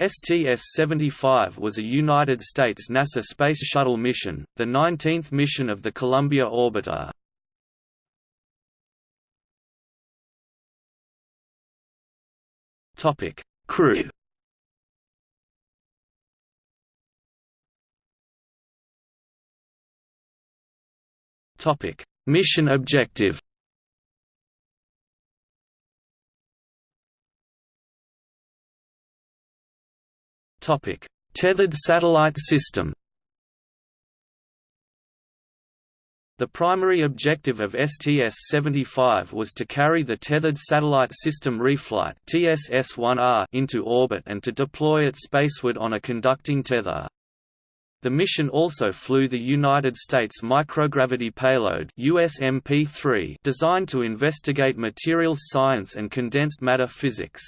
STS-75 was a United States NASA Space Shuttle mission, the 19th mission of the Columbia orbiter. Topic: Crew. Topic: Mission objective. Topic: Tethered satellite system. The primary objective of STS-75 was to carry the Tethered Satellite System Reflight TSS-1R into orbit and to deploy it spaceward on a conducting tether. The mission also flew the United States Microgravity Payload USMP-3 designed to investigate materials science and condensed matter physics.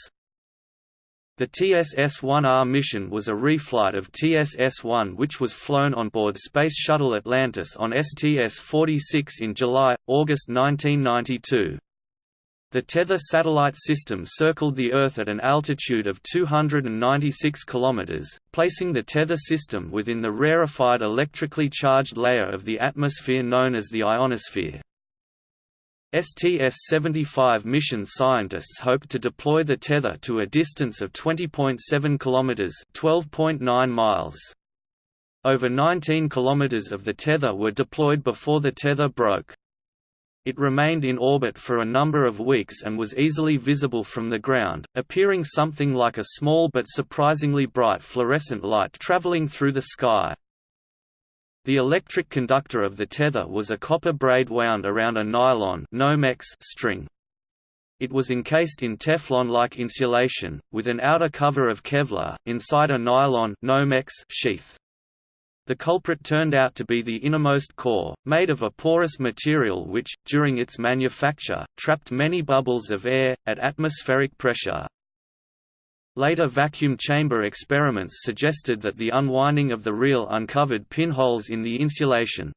The TSS-1R mission was a reflight of TSS-1 which was flown on board Space Shuttle Atlantis on STS-46 in July-August 1992. The Tether satellite system circled the Earth at an altitude of 296 km, placing the Tether system within the rarefied electrically charged layer of the atmosphere known as the ionosphere. STS-75 mission scientists hoped to deploy the tether to a distance of 20.7 km (12.9 miles). Over 19 km of the tether were deployed before the tether broke. It remained in orbit for a number of weeks and was easily visible from the ground, appearing something like a small but surprisingly bright fluorescent light traveling through the sky. The electric conductor of the tether was a copper braid wound around a nylon Nomex string. It was encased in Teflon-like insulation, with an outer cover of Kevlar, inside a nylon Nomex sheath. The culprit turned out to be the innermost core, made of a porous material which, during its manufacture, trapped many bubbles of air, at atmospheric pressure. Later vacuum chamber experiments suggested that the unwinding of the reel uncovered pinholes in the insulation.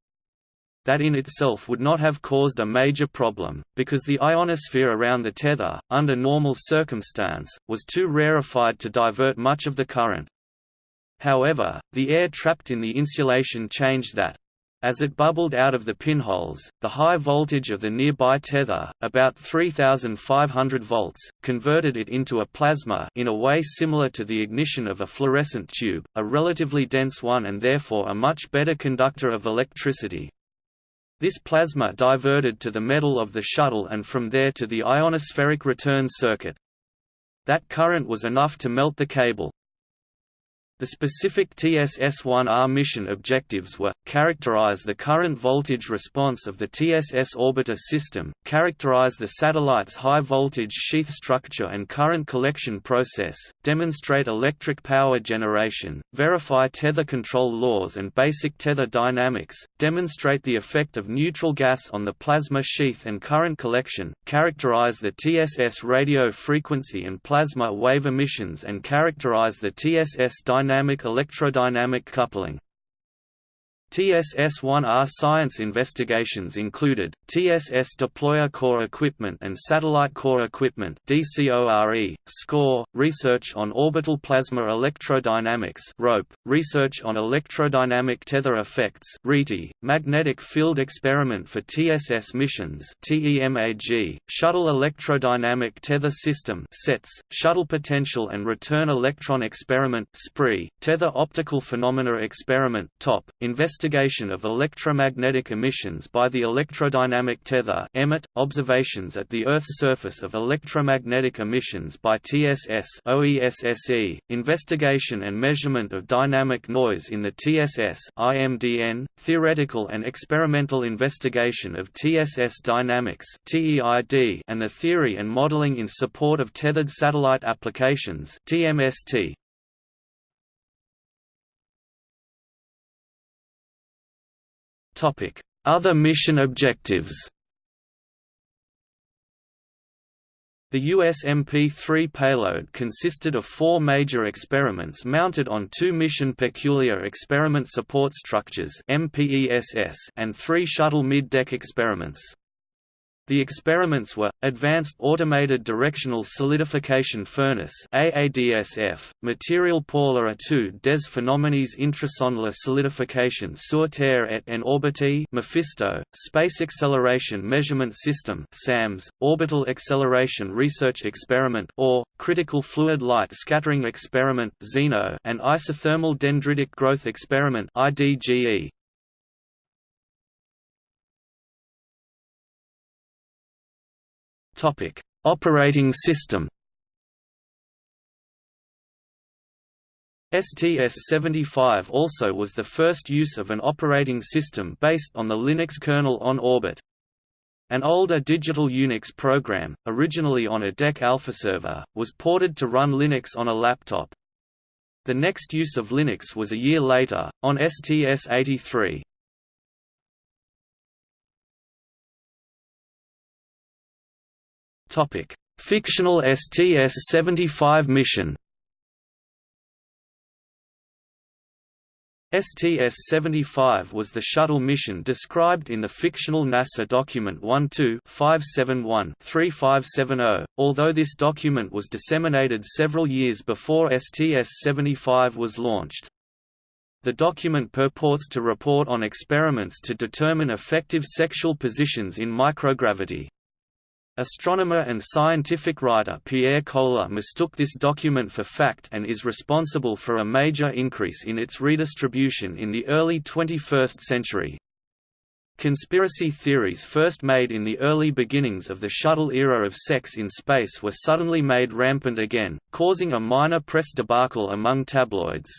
That in itself would not have caused a major problem, because the ionosphere around the tether, under normal circumstance, was too rarefied to divert much of the current. However, the air trapped in the insulation changed that. As it bubbled out of the pinholes, the high voltage of the nearby tether, about 3500 volts, converted it into a plasma in a way similar to the ignition of a fluorescent tube, a relatively dense one and therefore a much better conductor of electricity. This plasma diverted to the metal of the shuttle and from there to the ionospheric return circuit. That current was enough to melt the cable. The specific TSS-1R mission objectives were, characterize the current voltage response of the TSS orbiter system, characterize the satellite's high-voltage sheath structure and current collection process, demonstrate electric power generation, verify tether control laws and basic tether dynamics, demonstrate the effect of neutral gas on the plasma sheath and current collection, characterize the TSS radio frequency and plasma wave emissions and characterize the TSS dynamics dynamic electrodynamic coupling. TSS-1R science investigations included, TSS deployer core equipment and satellite core equipment DCORE, SCORE, research on orbital plasma electrodynamics ROPE, research on electrodynamic tether effects RETE, magnetic field experiment for TSS missions TEMAG, shuttle electrodynamic tether system SETS, shuttle potential and return electron experiment SPREE, tether optical phenomena experiment TOP, investigation investigation of electromagnetic emissions by the electrodynamic tether EMET, observations at the Earth's surface of electromagnetic emissions by TSS OESSE, investigation and measurement of dynamic noise in the TSS IMDN, theoretical and experimental investigation of TSS dynamics TEID, and the theory and modeling in support of tethered satellite applications TMST. Other mission objectives The USMP-3 payload consisted of four major experiments mounted on two Mission Peculiar Experiment Support Structures and three shuttle mid-deck experiments. The experiments were, Advanced Automated Directional Solidification Furnace AADSF, Material à tout des phénomènes intrasons solidification sur Terre et en orbite Mephisto, Space Acceleration Measurement System SAMS, Orbital Acceleration Research Experiment OARE, Critical Fluid Light Scattering Experiment ZENO, and Isothermal Dendritic Growth Experiment IDGE. Topic: Operating system. STS-75 also was the first use of an operating system based on the Linux kernel on orbit. An older digital Unix program, originally on a DEC Alpha server, was ported to run Linux on a laptop. The next use of Linux was a year later, on STS-83. Fictional STS-75 mission. STS-75 was the shuttle mission described in the fictional NASA document 12-571-3570, although this document was disseminated several years before STS-75 was launched. The document purports to report on experiments to determine effective sexual positions in microgravity. Astronomer and scientific writer Pierre Kohler mistook this document for fact and is responsible for a major increase in its redistribution in the early 21st century. Conspiracy theories first made in the early beginnings of the shuttle era of sex in space were suddenly made rampant again, causing a minor press debacle among tabloids.